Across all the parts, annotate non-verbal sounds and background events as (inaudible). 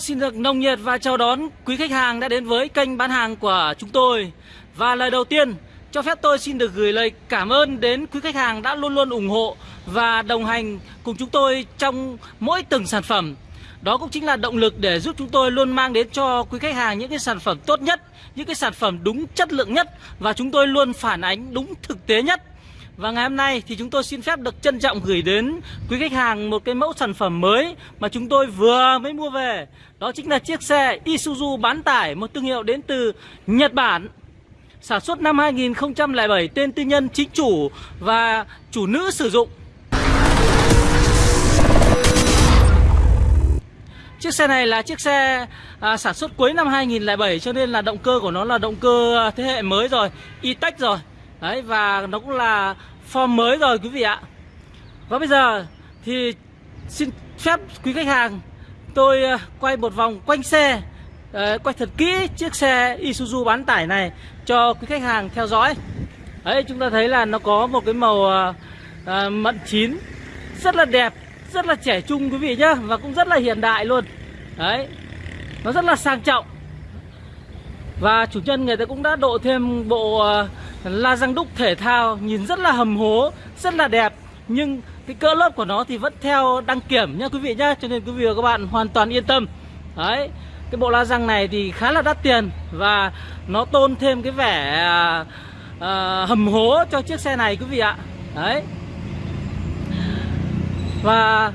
Xin được nồng nhiệt và chào đón quý khách hàng đã đến với kênh bán hàng của chúng tôi. Và lời đầu tiên, cho phép tôi xin được gửi lời cảm ơn đến quý khách hàng đã luôn luôn ủng hộ và đồng hành cùng chúng tôi trong mỗi từng sản phẩm. Đó cũng chính là động lực để giúp chúng tôi luôn mang đến cho quý khách hàng những cái sản phẩm tốt nhất, những cái sản phẩm đúng chất lượng nhất và chúng tôi luôn phản ánh đúng thực tế nhất. Và ngày hôm nay thì chúng tôi xin phép được trân trọng gửi đến quý khách hàng một cái mẫu sản phẩm mới mà chúng tôi vừa mới mua về. Đó chính là chiếc xe Isuzu bán tải, một thương hiệu đến từ Nhật Bản. Sản xuất năm 2007, tên tư nhân chính chủ và chủ nữ sử dụng. Chiếc xe này là chiếc xe à, sản xuất cuối năm 2007 cho nên là động cơ của nó là động cơ à, thế hệ mới rồi, E-Tech rồi. Đấy và nó cũng là form mới rồi quý vị ạ. Và bây giờ thì xin phép quý khách hàng Tôi ờ, quay một vòng quanh xe Đấy, Quay thật kỹ chiếc xe Isuzu bán tải này Cho quý khách hàng theo dõi. Đấy chúng ta thấy là nó có một cái màu à, mận chín Rất là đẹp Rất là trẻ trung quý vị nhá Và cũng rất là hiện đại luôn. Đấy Nó rất là sang trọng. Và chủ nhân người ta cũng đã độ thêm bộ La răng đúc thể thao nhìn rất là hầm hố, rất là đẹp Nhưng cái cỡ lớp của nó thì vẫn theo đăng kiểm nha quý vị nhá Cho nên quý vị và các bạn hoàn toàn yên tâm. Đấy Cái bộ la răng này thì khá là đắt tiền Và nó tôn thêm cái vẻ à, à, hầm hố cho chiếc xe này quý vị ạ. Đấy. Và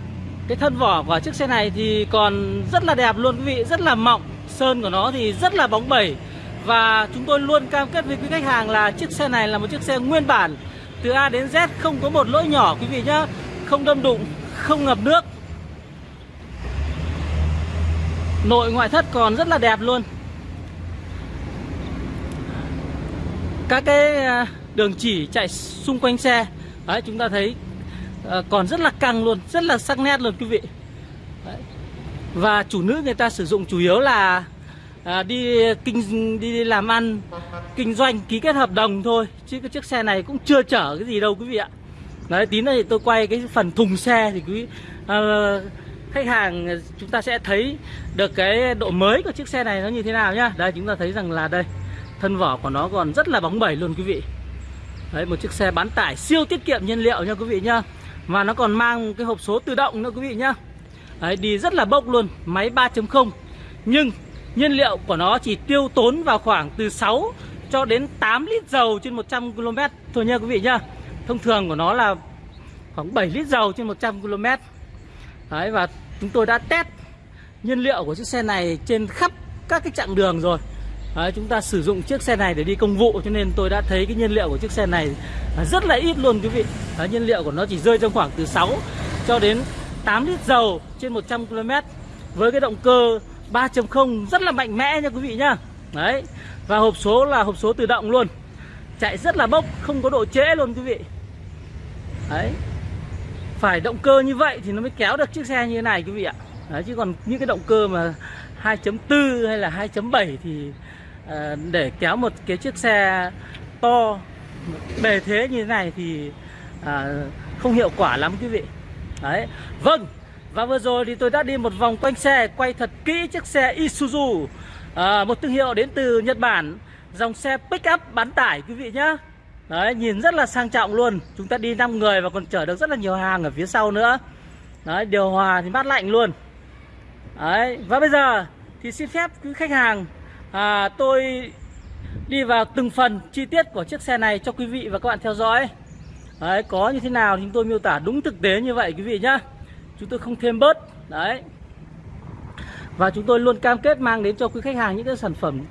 cái thân vỏ của chiếc xe này thì còn rất là đẹp luôn quý vị Rất là mọng Sơn của nó thì rất là bóng bẩy và chúng tôi luôn cam kết với quý khách hàng là chiếc xe này là một chiếc xe nguyên bản. Từ A đến Z không có một lỗi nhỏ quý vị nhé Không đâm đụng, không ngập nước. Nội ngoại thất còn rất là đẹp luôn. Các cái à, đường chỉ chạy xung quanh xe Đấy chúng ta thấy à, còn rất là căng luôn, rất là sắc nét luôn quý vị. Đấy. Và chủ nữ người ta sử dụng chủ yếu là à, đi kinh đi làm ăn kinh doanh ký kết hợp đồng thôi. Chứ cái chiếc xe này cũng chưa chở cái gì đâu quý vị ạ. Đấy tí nữa thì tôi quay cái phần thùng xe thì quý à, khách hàng chúng ta sẽ thấy được cái độ mới của chiếc xe này nó như thế nào nhá. Đây chúng ta thấy rằng là đây thân vỏ của nó còn rất là bóng bẩy luôn quý vị. Đấy một chiếc xe bán tải siêu tiết kiệm nhiên liệu nha quý vị nhá. Và nó còn mang cái hộp số tự động nữa quý vị nhá. Đấy đi rất là bốc luôn máy 3.0 nhưng Nhiên liệu của nó chỉ tiêu tốn vào khoảng từ 6 cho đến 8 lít dầu trên 100 km thôi nha quý vị nhá. Thông thường của nó là khoảng 7 lít dầu trên 100 km. Đấy và chúng tôi đã test nhiên liệu của chiếc xe này trên khắp các cái chặng đường rồi. Đấy, chúng ta sử dụng chiếc xe này để đi công vụ cho nên tôi đã thấy cái nhiên liệu của chiếc xe này rất là ít luôn quý vị. Đấy, nhiên liệu của nó chỉ rơi trong khoảng từ 6 cho đến 8 lít dầu trên 100 km với cái động cơ 3.0 rất là mạnh mẽ nha quý vị nhá. Đấy Và hộp số là hộp số tự động luôn. Chạy rất là bốc Không có độ trễ luôn quý vị. Đấy Phải động cơ như vậy thì nó mới kéo được chiếc xe như thế này quý vị ạ. Đấy chứ còn những cái động cơ mà 2.4 hay là 2.7 thì à, Để kéo một cái chiếc xe to Bề thế như thế này thì à, Không hiệu quả lắm quý vị. Đấy Vâng và vừa rồi thì tôi đã đi một vòng quanh xe Quay thật kỹ chiếc xe Isuzu à, Một thương hiệu đến từ Nhật Bản. Dòng xe pick up bán tải quý vị nhá. Đấy nhìn rất là sang trọng luôn. Chúng ta đi 5 người và còn chở được rất là nhiều hàng ở phía sau nữa. Đấy điều hòa thì mát lạnh luôn. Đấy và bây giờ thì xin phép quý khách hàng à, Tôi đi vào từng phần chi tiết của chiếc xe này cho quý vị và các bạn theo dõi. Đấy có như thế nào thì chúng tôi miêu tả đúng thực tế như vậy quý vị nhá chúng tôi không thêm bớt. Đấy. Và chúng tôi luôn cam kết mang đến cho quý khách hàng những cái sản phẩm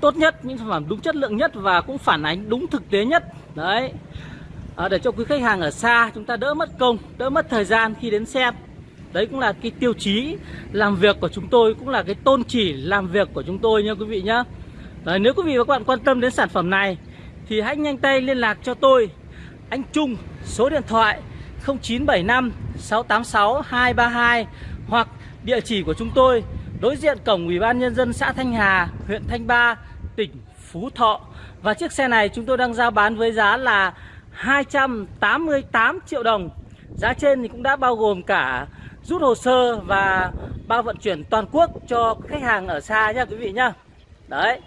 tốt nhất những sản phẩm đúng chất lượng nhất và cũng phản ánh đúng thực tế nhất. Đấy. À, để cho quý khách hàng ở xa chúng ta đỡ mất công đỡ mất thời gian khi đến xem. Đấy cũng là cái tiêu chí làm việc của chúng tôi cũng là cái tôn chỉ làm việc của chúng tôi nha quý vị nhá. Đấy, nếu quý vị và các bạn quan tâm đến sản phẩm này thì hãy nhanh tay liên lạc cho tôi. Anh Trung số điện thoại 0975 686 232 hoặc địa chỉ của chúng tôi đối diện cổng Ủy ban Nhân dân xã Thanh Hà, huyện Thanh Ba, tỉnh Phú Thọ. Và chiếc xe này chúng tôi đang giao bán với giá là 288 triệu đồng. Giá trên thì cũng đã bao gồm cả rút hồ sơ và bao vận chuyển toàn quốc cho khách hàng ở xa nha quý vị nhá đấy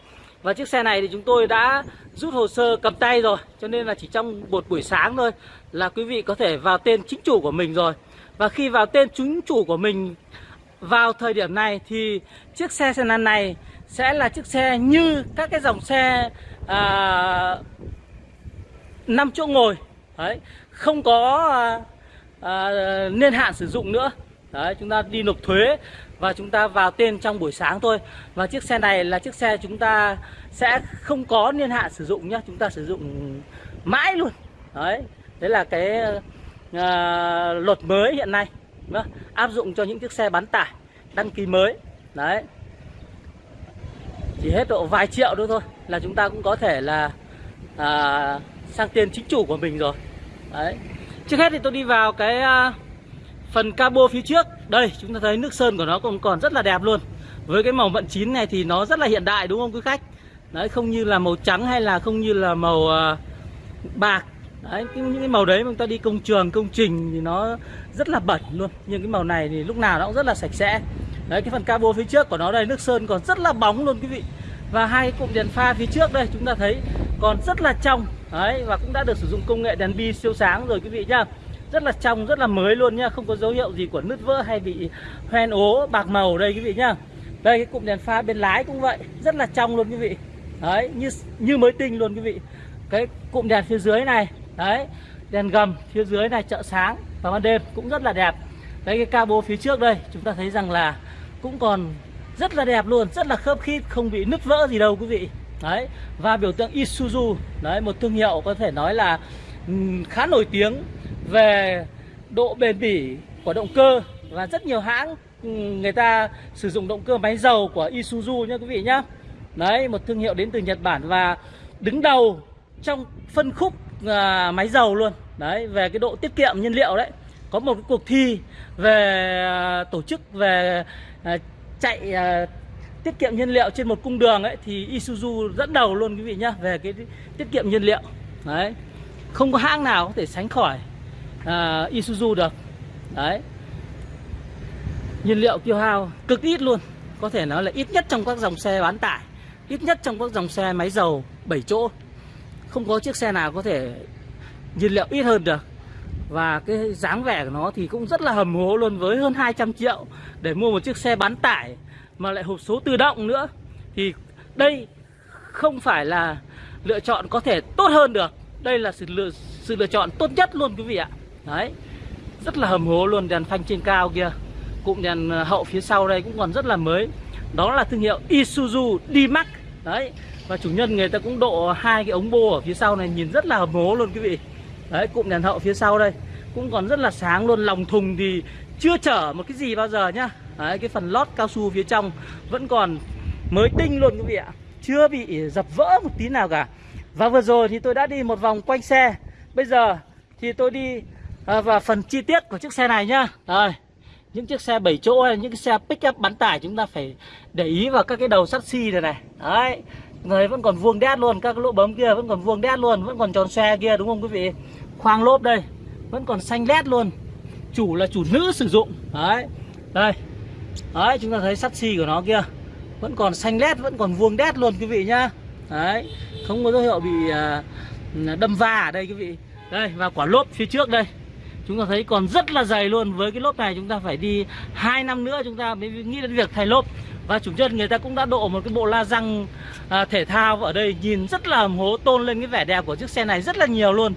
và chiếc xe này thì chúng tôi đã rút hồ sơ cầm tay rồi cho nên là chỉ trong một buổi sáng thôi là quý vị có thể vào tên chính chủ của mình rồi và khi vào tên chính chủ của mình vào thời điểm này thì chiếc xe sedan này sẽ là chiếc xe như các cái dòng xe à, 5 chỗ ngồi. Đấy không có à, à, niên hạn sử dụng nữa. Đấy chúng ta đi nộp thuế và chúng ta vào tên trong buổi sáng thôi. Và chiếc xe này là chiếc xe chúng ta sẽ không có niên hạn sử dụng nhá chúng ta sử dụng mãi luôn. Đấy đấy là cái à, luật mới hiện nay đó, áp dụng cho những chiếc xe bán tải đăng ký mới đấy. Chỉ hết độ vài triệu nữa thôi là chúng ta cũng có thể là à, sang tiền chính chủ của mình rồi đấy. Trước hết thì tôi đi vào cái à, phần cabo phía trước. Đây chúng ta thấy nước sơn của nó còn còn rất là đẹp luôn. Với cái màu vận chín này thì nó rất là hiện đại đúng không quý khách? Đấy không như là màu trắng hay là không như là màu à, bạc đấy cái, những cái màu đấy mà chúng ta đi công trường công trình thì nó rất là bẩn luôn. Nhưng cái màu này thì lúc nào nó cũng rất là sạch sẽ. Đấy cái phần cabo phía trước của nó đây nước sơn còn rất là bóng luôn quý vị. Và hai cụm đèn pha phía trước đây chúng ta thấy còn rất là trong. Đấy và cũng đã được sử dụng công nghệ đèn bi siêu sáng rồi quý vị nhá. Rất là trong rất là mới luôn nhá. Không có dấu hiệu gì của nứt vỡ hay bị hoen ố bạc màu đây quý vị nhá. Đây cái cụm đèn pha bên lái cũng vậy. Rất là trong luôn quý vị. Đấy như như mới tinh luôn quý vị. Cái cụm đèn phía dưới này đấy, đèn gầm phía dưới này chợ sáng vào ban đêm cũng rất là đẹp. Đấy, cái cabo phía trước đây, chúng ta thấy rằng là cũng còn rất là đẹp luôn, rất là khớp khít, không bị nứt vỡ gì đâu quý vị. Đấy, và biểu tượng Isuzu, đấy, một thương hiệu có thể nói là ừ, khá nổi tiếng về độ bền bỉ của động cơ và rất nhiều hãng ừ, người ta sử dụng động cơ máy dầu của Isuzu nha quý vị nhá. Đấy, một thương hiệu đến từ Nhật Bản và đứng đầu trong phân khúc À, máy dầu luôn. Đấy về cái độ tiết kiệm nhiên liệu đấy. Có một cái cuộc thi về à, tổ chức về à, chạy tiết kiệm nhiên liệu trên một cung đường ấy thì Isuzu dẫn đầu luôn quý vị nhá về cái tiết kiệm nhiên liệu. Đấy không có hãng nào có thể sánh khỏi uh, Isuzu được. Đấy. Nhiên liệu tiêu hao cực ít luôn. Có thể nói là ít nhất trong các dòng xe bán tải ít nhất trong các dòng xe máy dầu 7 chỗ không có chiếc xe nào có thể nhiên liệu ít hơn được. Và cái dáng vẻ của nó thì cũng rất là hầm hố luôn, với hơn 200 triệu để mua một chiếc xe bán tải mà lại hộp số tự động nữa. Thì đây không phải là lựa chọn có thể tốt hơn được. Đây là sự lựa sự lựa chọn tốt nhất luôn, quý vị ạ. Đấy, rất là hầm hố luôn, đèn phanh trên cao kia, cụm đèn ờ, hậu phía sau đây cũng còn rất là mới. Đó là thương hiệu Isuzu D-Max. Đấy và chủ nhân người ta cũng độ hai cái ống bô ở phía sau này nhìn rất là hầm hố luôn quý vị. Đấy cụm đèn hậu phía sau đây. Cũng còn rất là sáng luôn lòng thùng thì chưa chở một cái gì bao giờ nhá. Đấy cái phần lót cao su phía trong vẫn còn mới tinh luôn quý vị ạ. Chưa bị dập vỡ một tí nào cả. Và vừa rồi thì tôi đã đi một vòng quanh xe. Bây giờ thì tôi đi à, vào phần chi tiết của chiếc xe này nhá. Rồi những chiếc xe 7 chỗ hay những cái xe pick up bán tải chúng ta phải để ý vào các cái đầu sắt xi này này. Đấy người vẫn còn vuông đét luôn, các cái lỗ bấm kia vẫn còn vuông đét luôn, vẫn còn tròn xe kia, đúng không quý vị? Khoang lốp đây, vẫn còn xanh lét luôn. Chủ là chủ nữ sử dụng. Đấy, đây. Đấy, chúng ta thấy sắt xi của nó kia, vẫn còn xanh lét, vẫn còn vuông đét luôn quý vị nhá. Đấy, không có dấu hiệu bị à, à, đâm va ở đây quý vị. Đây, và quả lốp phía trước đây. Chúng ta thấy còn rất là dày luôn. Với cái lốp này chúng ta phải đi hai năm nữa chúng ta mới nghĩ đến việc thay lốp và chủ nhân người ta cũng đã độ một cái bộ la răng à, thể thao ở đây nhìn rất là hố tôn lên cái vẻ đẹp của chiếc xe này rất là nhiều luôn.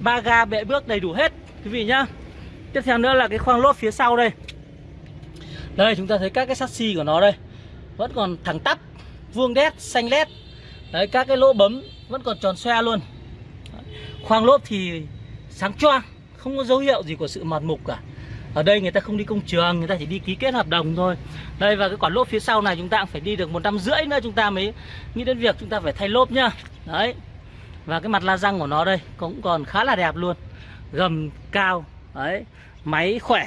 Ba ga bệ bước đầy đủ hết quý vị nhá. Tiếp theo nữa là cái khoang lốp phía sau đây. Đây chúng ta thấy các cái sắt của nó đây. Vẫn còn thẳng tắp vuông đét xanh lét. Đấy các cái lỗ bấm vẫn còn tròn xoe luôn. Khoang lốp thì sáng choang không có dấu hiệu gì của sự mọt mục cả ở đây người ta không đi công trường người ta chỉ đi ký kết hợp đồng thôi. Đây và cái quả lốp phía sau này chúng ta cũng phải đi được một năm rưỡi nữa chúng ta mới nghĩ đến việc chúng ta phải thay lốp nhá. Đấy. Và cái mặt la răng của nó đây cũng còn khá là đẹp luôn. Gầm cao đấy máy khỏe.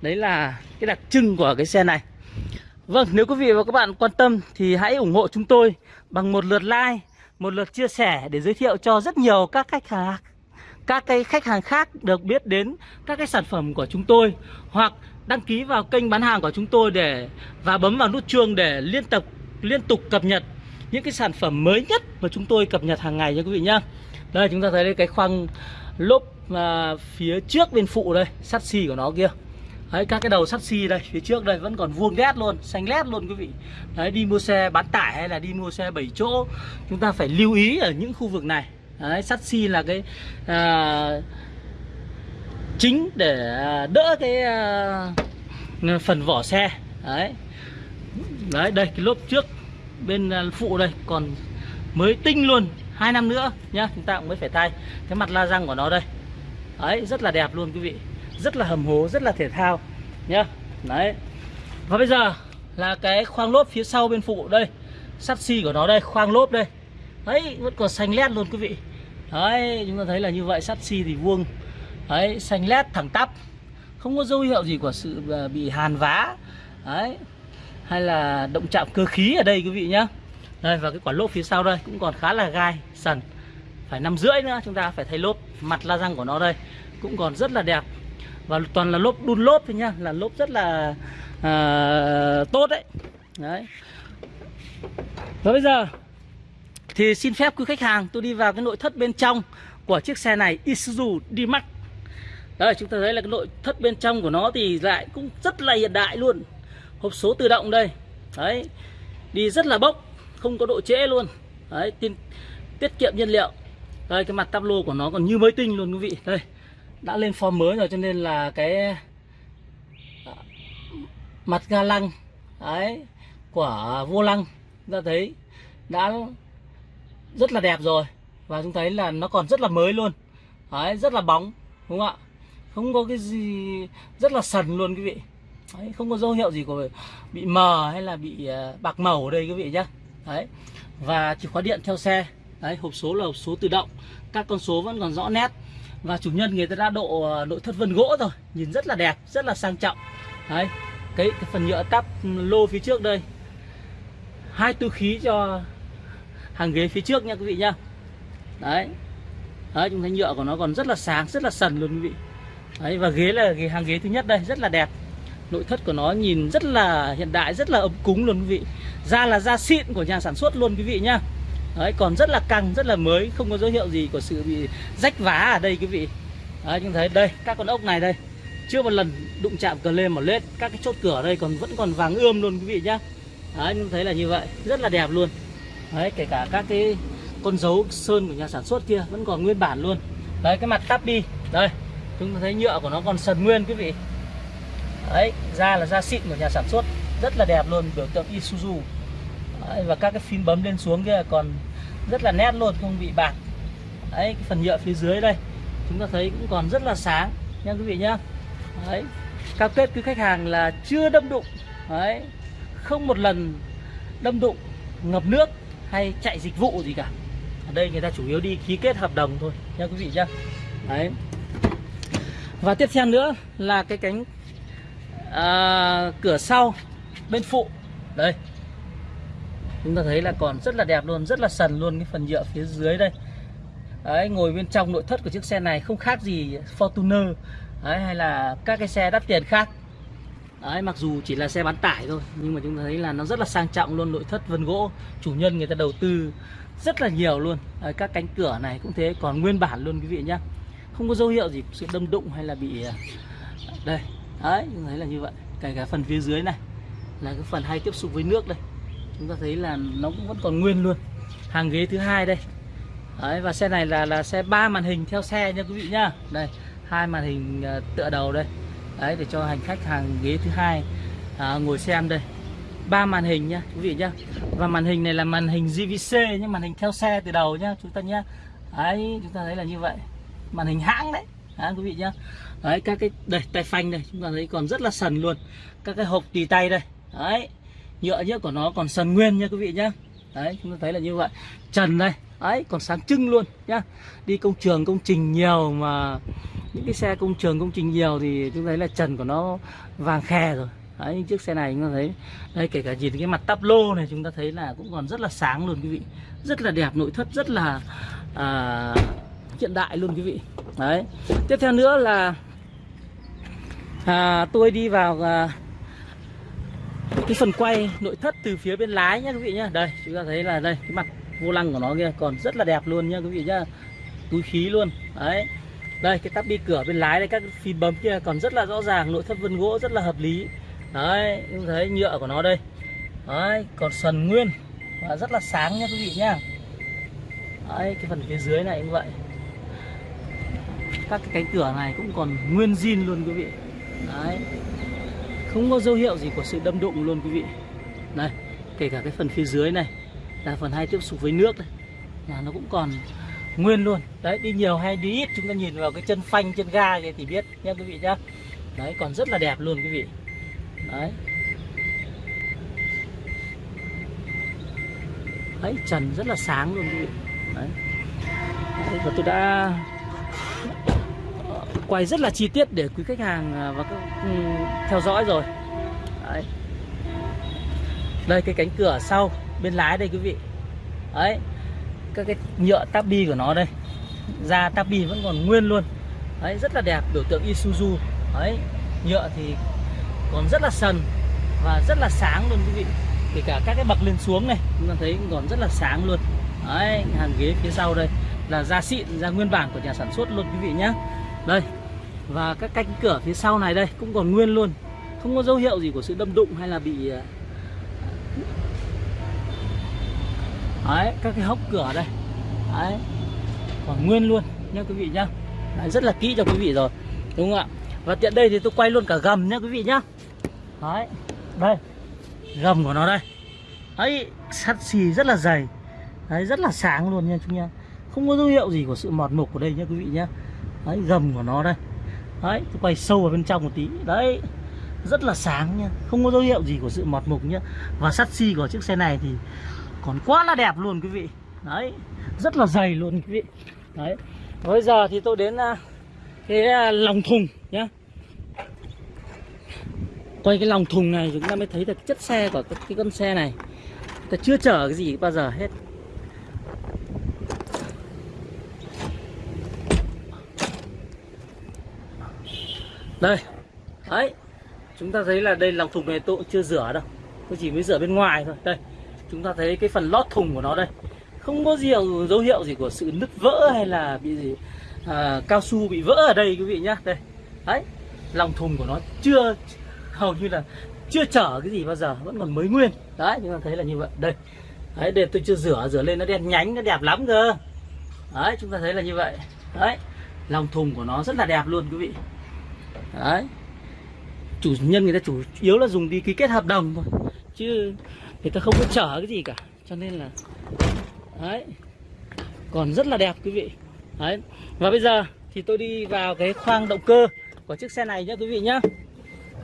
Đấy là cái đặc trưng của cái xe này. Vâng, nếu quý vị và các bạn quan tâm thì hãy ủng hộ chúng tôi bằng một lượt like, một lượt chia sẻ để giới thiệu cho rất nhiều các khách hàng các cái khách hàng khác được biết đến các cái sản phẩm của chúng tôi hoặc đăng ký vào kênh bán hàng của chúng tôi để và bấm vào nút chuông để liên tục liên tục cập nhật những cái sản phẩm mới nhất mà chúng tôi cập nhật hàng ngày nha quý vị nhá. Đây chúng ta thấy đây cái khoang lốp à, phía trước bên phụ đây, sắt xi của nó kia. Đấy, các cái đầu sắt xi đây phía trước đây vẫn còn vuông ghét luôn xanh lét luôn quý vị đấy đi mua xe bán tải hay là đi mua xe 7 chỗ chúng ta phải lưu ý ở những khu vực này đấy, sắt xi là cái à, chính để à, đỡ cái à, phần vỏ xe. Đấy. Đấy đây cái lốp trước bên à, phụ đây còn mới tinh luôn hai năm nữa nhá chúng ta cũng mới phải thay cái mặt la răng của nó đây. Đấy rất là đẹp luôn quý vị rất là hầm hố rất là thể thao nhá. Đấy. Và bây giờ là cái khoang lốp phía sau bên phụ đây sắt xi của nó đây khoang lốp đây đấy vẫn còn xanh lét luôn quý vị. Đấy chúng ta thấy là như vậy sắt xi thì vuông. Đấy xanh lét thẳng tắp. Không có dấu hiệu gì của sự à, bị hàn vá. Đấy hay là động chạm cơ khí ở đây quý vị nhá. Đây và cái quả lốp phía sau đây cũng còn khá là gai sần. Phải năm rưỡi nữa chúng ta phải thay lốp mặt la răng của nó đây cũng còn rất là đẹp. Và toàn là lốp đun lốp thôi nhá là lốp rất là à, tốt đấy. Đấy. Và bây giờ thì xin phép quý khách hàng tôi đi vào cái nội thất bên trong của chiếc xe này Isuzu D-Max. Đây chúng ta thấy là cái nội thất bên trong của nó thì lại cũng rất là hiện đại luôn. Hộp số tự động đây. Đấy đi rất là bốc không có độ trễ luôn. Đấy tiết, tiết kiệm nhiên liệu. Đây cái mặt tắp lô của nó còn như mới tinh luôn quý vị. Đây đã lên form mới rồi cho nên là cái à, mặt ga lăng đấy của vô lăng chúng ta thấy đã rất là đẹp rồi. Và chúng thấy là nó còn rất là mới luôn. Đấy rất là bóng đúng không ạ? Không có cái gì rất là sần luôn quý vị. Đấy, không có dấu hiệu gì của bị mờ hay là bị à, bạc màu ở đây quý vị nhé đấy và chìa khóa điện theo xe. Đấy hộp số là hộp số tự động. Các con số vẫn còn rõ nét. Và chủ nhân người ta đã độ à, nội thất vân gỗ rồi. Nhìn rất là đẹp rất là sang trọng. Đấy cái, cái phần nhựa tắp lô phía trước đây. Hai tư khí cho hàng ghế phía trước nha quý vị nhá. Đấy. Đấy, chúng thấy nhựa của nó còn rất là sáng, rất là sần luôn quý vị. Đấy, và ghế là ghế hàng ghế thứ nhất đây, rất là đẹp. Nội thất của nó nhìn rất là hiện đại, rất là ấm cúng luôn quý vị. Da là da xịn của nhà sản xuất luôn quý vị nhá. Đấy, còn rất là căng, rất là mới, không có dấu hiệu gì của sự bị rách vá ở đây quý vị. Đấy, chúng thấy đây, các con ốc này đây. Chưa một lần đụng chạm cờ lên mà lết, các cái chốt cửa ở đây còn vẫn còn vàng ươm luôn quý vị nhá. Đấy, chúng thấy là như vậy, rất là đẹp luôn đấy kể cả các cái con dấu sơn của nhà sản xuất kia vẫn còn nguyên bản luôn. Đấy cái mặt tắp đi đây chúng ta thấy nhựa của nó còn sần nguyên quý vị. Đấy da là da xịn của nhà sản xuất. Rất là đẹp luôn biểu tượng Isuzu. Đấy, và các cái phím bấm lên xuống kia còn rất là nét luôn không bị bạc. Đấy cái phần nhựa phía dưới đây chúng ta thấy cũng còn rất là sáng nha quý vị nhá. Đấy cam kết cứ khách hàng là chưa đâm đụng. Đấy không một lần đâm đụng ngập nước hay chạy dịch vụ gì cả. Ở đây người ta chủ yếu đi ký kết hợp đồng thôi nha quý vị nhá. Đấy. Và tiếp theo nữa là cái cánh à, cửa sau bên phụ. Đây. Chúng ta thấy là còn rất là đẹp luôn rất là sần luôn cái phần nhựa phía dưới đây. Đấy ngồi bên trong nội thất của chiếc xe này không khác gì Fortuner. Đấy, hay là các cái xe đắt tiền khác đấy mặc dù chỉ là xe bán tải thôi nhưng mà chúng ta thấy là nó rất là sang trọng luôn nội thất vân gỗ chủ nhân người ta đầu tư rất là nhiều luôn. Đấy, các cánh cửa này cũng thế còn nguyên bản luôn quý vị nhá. Không có dấu hiệu gì sự đâm đụng hay là bị à, đây. Đấy chúng thấy là như vậy. Kể cả phần phía dưới này là cái phần hay tiếp xúc với nước đây. Chúng ta thấy là nó cũng vẫn còn nguyên luôn. Hàng ghế thứ hai đây. Đấy, và xe này là là xe ba màn hình theo xe nha quý vị nhá. Đây hai màn hình à, tựa đầu đây đấy để cho hành khách hàng ghế thứ hai à, ngồi xem đây. Ba màn hình nhá quý vị nhá. Và màn hình này là màn hình JVC nhưng màn hình theo xe từ đầu nhá chúng ta nhá. Đấy chúng ta thấy là như vậy. Màn hình hãng đấy. Đấy, quý vị nhá. Đấy các cái đây tay phanh đây chúng ta thấy còn rất là sần luôn. Các cái hộp tì tay đây. Đấy nhựa nhựa của nó còn sần nguyên nha quý vị nhá. Đấy chúng ta thấy là như vậy. Trần đây. Ấy còn sáng trưng luôn nhá. Đi công trường công trình nhiều mà những cái xe công trường công trình nhiều thì chúng thấy là trần của nó vàng khè rồi. Đấy những chiếc xe này chúng ta thấy. Đây kể cả nhìn cái mặt tắp lô này chúng ta thấy là cũng còn rất là sáng luôn quý vị. Rất là đẹp nội thất rất là à, hiện đại luôn quý vị. Đấy. Tiếp theo nữa là à, tôi đi vào à, cái phần quay nội thất từ phía bên lái nhé quý vị nhé. đây chúng ta thấy là đây cái mặt vô lăng của nó kia còn rất là đẹp luôn nhé quý vị nhá. Túi khí luôn. Đấy đây, cái tắp bi cửa bên lái đây, các phím bấm kia còn rất là rõ ràng, nội thất vân gỗ rất là hợp lý. Đấy chúng thấy nhựa của nó đây. Đấy, còn sần nguyên. Và rất là sáng nha quý vị nhá. Đấy, cái phần phía dưới này cũng vậy. Các cái cánh cửa này cũng còn nguyên zin luôn quý vị. Đấy. Không có dấu hiệu gì của sự đâm đụng luôn quý vị. Này kể cả cái phần phía dưới này, là phần hai tiếp xúc với nước này. Là nó cũng còn nguyên luôn. Đấy đi nhiều hay đi ít chúng ta nhìn vào cái chân phanh chân ga kia thì biết nhé quý vị nhá. Đấy còn rất là đẹp luôn quý vị. Đấy. Đấy trần rất là sáng luôn quý vị. Đấy, đấy và tôi đã quay rất là chi tiết để quý khách hàng à, và các ừ, theo dõi rồi. Đấy. đây cái cánh cửa sau bên lái đây quý vị. Đấy các cái nhựa tabi của nó đây. Da tabi vẫn còn nguyên luôn. Đấy, rất là đẹp, biểu tượng Isuzu. Đấy, nhựa thì còn rất là sần và rất là sáng luôn quý vị. Kể cả các cái bậc lên xuống này, chúng ta thấy còn rất là sáng luôn. Đấy hàng ghế phía sau đây là da xịn, da nguyên bản của nhà sản xuất luôn quý vị nhé đây, và các cánh cửa phía sau này đây cũng còn nguyên luôn. Không có dấu hiệu gì của sự đâm đụng hay là bị à, đấy các cái hốc cửa đây. Đấy. Còn nguyên luôn nha quý vị nhá. Đấy, rất là kỹ cho quý vị rồi đúng không ạ? Và tiện đây thì tôi quay luôn cả gầm nhá quý vị nhá. Đấy đây. Gầm của nó đây. Ấy sắt xì rất là dày. Đấy rất là sáng luôn nha chúng nha không có dấu hiệu gì của sự mọt mục của đây nhá quý vị nhá. Đấy gầm của nó đây. Đấy tôi quay sâu vào bên trong một tí. Đấy rất là sáng nha không có dấu hiệu gì của sự mọt mục nhá. Và sắt xi của chiếc xe này thì còn quá là đẹp luôn quý vị. Đấy rất là dày luôn quý vị. Đấy bây giờ thì tôi đến à, cái à, lòng thùng nhá. Quay cái lòng thùng này chúng ta mới thấy được chất xe của cái, cái con xe này. Ta chưa chở cái gì bao giờ hết. Đây đấy. Chúng ta thấy là đây lòng thùng này tôi cũng chưa rửa đâu. Tôi chỉ mới rửa bên ngoài thôi. Đây chúng ta thấy cái phần lót thùng của nó đây. Không có gì dấu hiệu gì của sự nứt vỡ hay là bị gì à, cao su bị vỡ ở đây quý vị nhá. Đây. Đấy lòng thùng của nó chưa hầu như là chưa chở cái gì bao giờ vẫn còn mới nguyên. Đấy chúng ta thấy là như vậy. Đây. Đấy để tôi chưa rửa rửa lên nó đen nhánh nó đẹp lắm cơ. Đấy chúng ta thấy là như vậy. Đấy lòng thùng của nó rất là đẹp luôn quý vị. Đấy. Chủ nhân người ta chủ yếu là dùng đi ký kết hợp đồng thôi. Chứ người ta không có chở cái gì cả. Cho nên là, đấy. Còn rất là đẹp quý vị. Đấy. Và bây giờ thì tôi đi vào cái khoang động cơ của chiếc xe này nhé quý vị nhé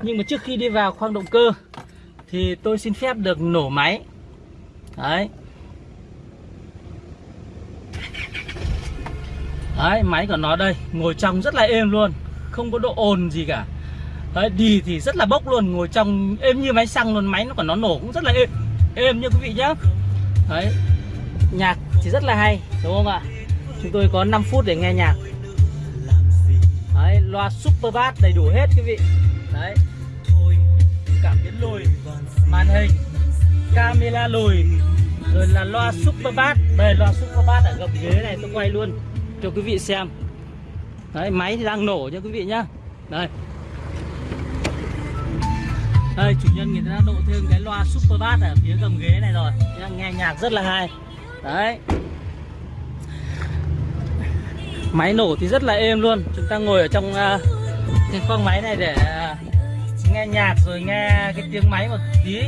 nhưng mà trước khi đi vào khoang động cơ thì tôi xin phép được nổ máy. Đấy. Đấy, máy của nó đây, ngồi trong rất là êm luôn, không có độ ồn gì cả. Đấy, đi thì rất là bốc luôn, ngồi trong êm như máy xăng luôn, máy nó còn nó nổ cũng rất là êm êm như quý vị nhé đấy, nhạc thì rất là hay, đúng không ạ? Chúng tôi có 5 phút để nghe nhạc. Đấy, loa super bass đầy đủ hết quý vị. Đấy. Cảm biến lùi, màn hình, camera lùi, rồi là loa super bass. Đây, loa super bass ở gầm ghế này, tôi quay luôn cho quý vị xem. Đấy, máy thì đang nổ nha quý vị nhá. Đây đây chủ nhân người ta đã độ thêm cái loa super bass ở phía gầm ghế này rồi. Nghe nhạc rất là hay. Đấy. Máy nổ thì rất là êm luôn. Chúng ta ngồi ở trong uh, cái khoang máy này để uh, nghe nhạc rồi nghe cái tiếng máy một tí.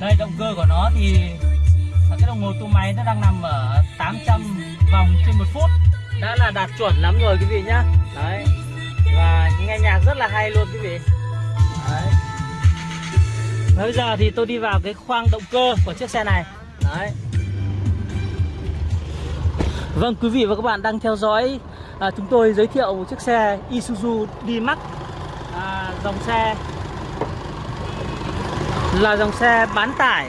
Đây động cơ của nó thì cái đồng hồ tua máy nó đang nằm ở 800 vòng trên một phút. Đã là đạt chuẩn lắm rồi quý vị nhá. Đấy. Và nghe nhạc rất là hay luôn quý vị bây giờ thì tôi đi vào cái khoang động cơ của chiếc xe này. Đấy. Vâng quý vị và các bạn đang theo dõi à, chúng tôi giới thiệu một chiếc xe Isuzu D-Max à, dòng xe là dòng xe bán tải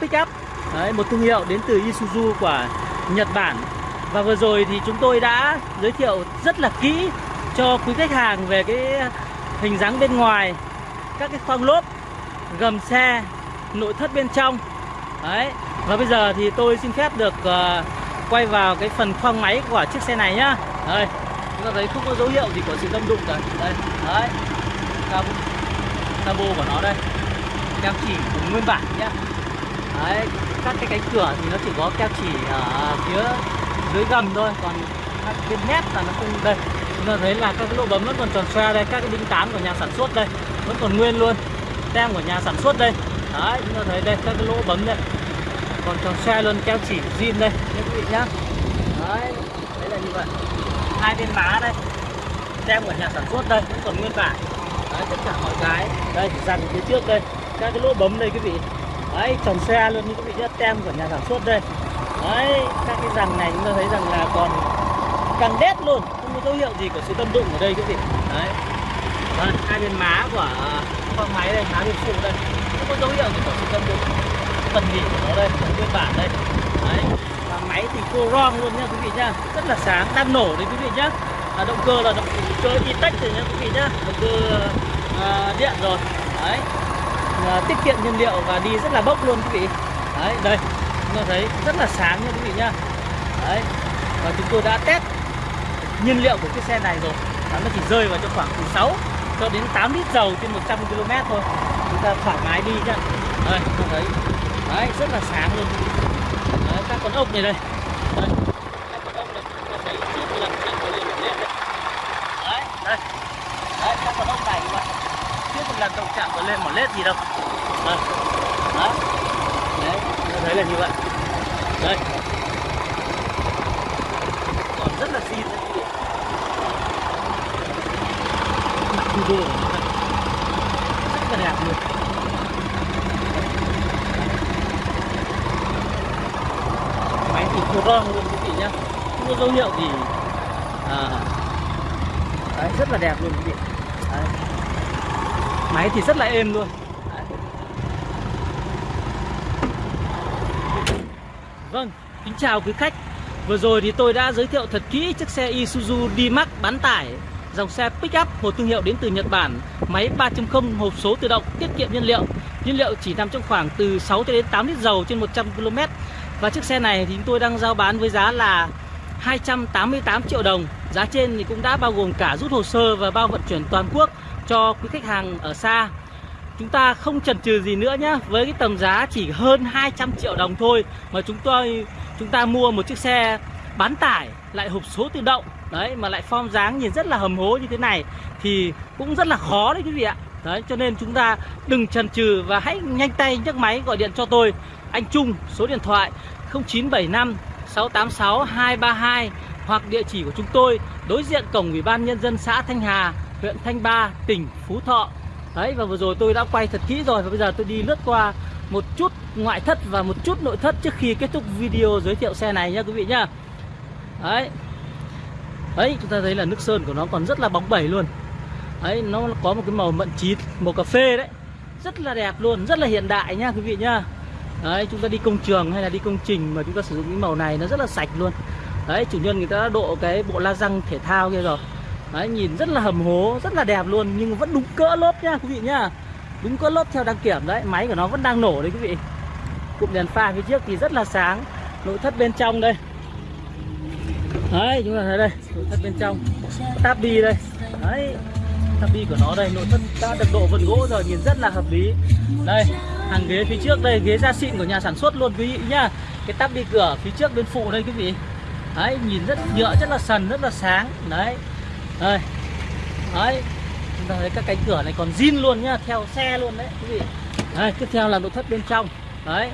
pick up. Đấy, một thương hiệu đến từ Isuzu của Nhật Bản. Và vừa rồi thì chúng tôi đã giới thiệu rất là kỹ cho quý khách hàng về cái hình dáng bên ngoài các cái khoang lốp gầm xe nội thất bên trong. Đấy và bây giờ thì tôi xin phép được uh, quay vào cái phần khoang máy của chiếc xe này nhá. Đây chúng ta thấy không có dấu hiệu gì của sự đâm đụng cả. Đây đấy cabo, cabo của nó đây. Keo chỉ nguyên bản nhá. Đấy các cái cánh cửa thì nó chỉ có keo chỉ ở phía dưới gầm thôi còn các bên mép là nó không đây. Chúng ta thấy là các cái lỗ bấm vẫn còn tròn xoe đây các cái đinh tán của nhà sản xuất đây vẫn còn nguyên luôn tem của nhà sản xuất đây. Đấy chúng ta thấy đây các cái lỗ bấm đây. Còn tròn xe luôn keo chỉ zin đây. Các quý vị nhá. Đấy đấy là như vậy. Hai bên má đây. Tem của nhà sản xuất đây vẫn còn nguyên bản đấy, tất cả mọi cái. Đây dàn phía trước đây. Các cái lỗ bấm đây quý vị. Đấy tròn xe luôn như quý vị nhá. Tem của nhà sản xuất đây. Đấy các cái dàn này chúng ta thấy rằng là còn càng đét luôn. Không có dấu hiệu gì của sự tâm đụng ở đây quý vị. Đấy và hai bên má của con máy đây má bên phụ đây. Không có dấu hiệu gì của sự cân đối phần nhỉ của nó đây phần nguyên bản đây. Đấy và máy thì cô ron luôn nha quý vị nhá. Rất là sáng đang nổ đấy quý vị nhá. À, động cơ là động cơ e-tech rồi nha quý vị nhá. Động cơ à, điện rồi. Đấy à, tiết kiệm nhiên liệu và đi rất là bốc luôn quý vị. Đấy đây chúng ta thấy rất là sáng nha quý vị nhá. Đấy và chúng tôi đã test nhiên liệu của cái xe này rồi. Nó chỉ rơi vào cho khoảng từ 6 cho đến 8 lít dầu trên 100 km thôi. Chúng ta thoải mái đi nhá. Đây chúng thấy. Đấy rất là sáng luôn. Đấy, các con ốc này đây. Đây các con ốc này chúng ta thấy trước lần lên một đấy. Đây. Đấy các con ốc này các bạn. Trước một lần động chạm vào lên một led gì đâu. Đây. Đấy. Đấy chúng thấy là như vậy. Đây. Còn rất là xịn. đấy. Quý đô của nó rất là đẹp luôn máy thì khô ron luôn quý vị nhá. Không có dấu hiệu gì. À, đấy, rất là đẹp luôn quý vị. Đấy. máy thì rất là êm luôn. Đấy. vâng kính chào quý khách. Vừa rồi thì tôi đã giới thiệu thật kỹ chiếc xe Isuzu D-Max bán tải dòng xe pick-up một thương hiệu đến từ Nhật Bản, máy 3.0 hộp số tự động tiết kiệm nhiên liệu. Nhiên liệu chỉ nằm trong khoảng từ 6 cho đến 8 lít dầu trên 100 km và chiếc xe này thì chúng tôi đang giao bán với giá là 288 triệu đồng. Giá trên thì cũng đã bao gồm cả rút hồ sơ và bao vận chuyển toàn quốc cho quý khách hàng ở xa. Chúng ta không chần chừ gì nữa nhé với cái tầm giá chỉ hơn 200 triệu đồng thôi mà chúng tôi, chúng ta mua một chiếc xe bán tải lại hộp số tự động đấy mà lại form dáng nhìn rất là hầm hố như thế này thì cũng rất là khó đấy quý vị ạ đấy cho nên chúng ta đừng chần chừ và hãy nhanh tay nhấc máy gọi điện cho tôi anh Trung số điện thoại 0975 686 232 hoặc địa chỉ của chúng tôi đối diện cổng Ủy ban nhân dân xã Thanh Hà, huyện Thanh Ba, tỉnh Phú Thọ. Đấy và vừa rồi tôi đã quay thật kỹ rồi và bây giờ tôi đi lướt qua một chút ngoại thất và một chút nội thất trước khi kết thúc video giới thiệu xe này nha quý vị nhá. Đấy. Đấy, chúng ta thấy là nước sơn của nó còn rất là bóng bẩy luôn. Đấy, nó có một cái màu mận chín, màu cà phê đấy. Rất là đẹp luôn, rất là hiện đại nha quý vị nhá. Đấy, chúng ta đi công trường hay là đi công trình mà chúng ta sử dụng cái màu này nó rất là sạch luôn. Đấy, chủ nhân người ta đã độ cái bộ la răng thể thao kia rồi. Đấy, nhìn rất là hầm hố, rất là đẹp luôn nhưng vẫn đúng cỡ lốp nha quý vị nhá. Đúng cỡ lốp theo đăng kiểm đấy, máy của nó vẫn đang nổ đấy quý vị. Cụm đèn pha phía trước thì rất là sáng. Nội thất bên trong đây. Đấy, chúng ta thấy đây, nội thất bên trong. Táp đi đây. Đấy, táp đi của nó đây, nội thất đã được độ vân gỗ rồi, nhìn rất là hợp lý. Đây, hàng ghế phía trước đây, ghế da xịn của nhà sản xuất luôn quý vị nhá. Cái táp đi cửa phía trước bên phụ đây quý vị. Đấy, nhìn rất nhựa, rất là sần, rất là sáng. Đấy. Đây. Đấy. Chúng ta thấy các cánh cửa này còn zin luôn nhá, theo xe luôn đấy quý vị. Đây, tiếp theo là nội thất bên trong. Đấy.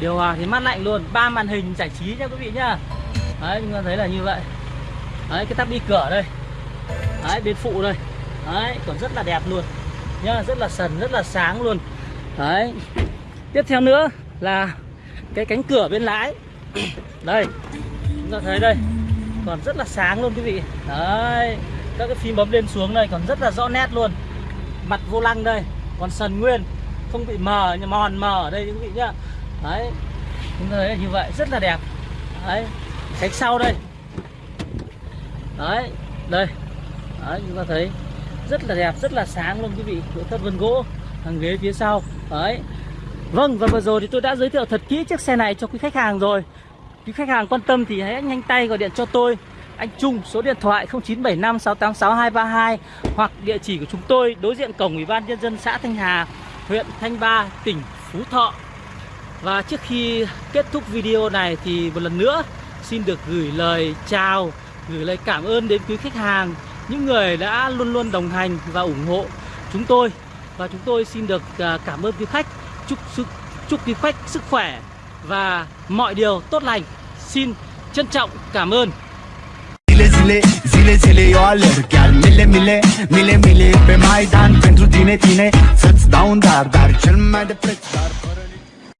Điều hòa thì mát lạnh luôn, ba màn hình giải trí nha quý vị nhá. Đấy, chúng ta thấy là như vậy. Đấy, cái tắp đi cửa đây. Đấy, bên phụ đây. Đấy, còn rất là đẹp luôn. Nhá, rất là sần, rất là sáng luôn. Đấy. Tiếp theo nữa là cái cánh cửa bên lái. (clears throat) Đây. Chúng ta thấy đây. Còn rất là sáng luôn quý vị. Đấy. Các cái phím bấm lên xuống đây còn rất là rõ nét luôn. Mặt vô lăng đây, còn sần nguyên, không bị mờ mòn mờ ở đây quý vị nhá. Đấy. Chúng ta thấy là như vậy, rất là đẹp. Đấy. Cánh sau đây. Đấy, đây. Đấy, chúng ta thấy rất là đẹp rất là sáng luôn quý vị nội thất vân gỗ hàng ghế phía sau đấy vâng và vừa rồi thì tôi đã giới thiệu thật kỹ chiếc xe này cho quý khách hàng rồi quý khách hàng quan tâm thì hãy nhanh tay gọi điện cho tôi anh Trung số điện thoại 0975 686 232 hoặc địa chỉ của chúng tôi đối diện cổng Ủy ban nhân dân xã Thanh Hà, huyện Thanh Ba, tỉnh Phú Thọ. Và trước khi kết thúc video này thì một lần nữa xin được gửi lời chào, gửi lời cảm ơn đến quý khách hàng, những người đã luôn luôn đồng hành và ủng hộ chúng tôi. Và chúng tôi xin được à, cảm ơn quý khách, chúc sức chúc quý khách sức khỏe và mọi điều tốt lành. Xin trân trọng cảm ơn. Zile, zile, zile, zile eu alerg Chiar mile, mile, mile, mile Pe Maidan pentru tine, tine Să-ți dau un dar, dar cel mai de preț Dar fără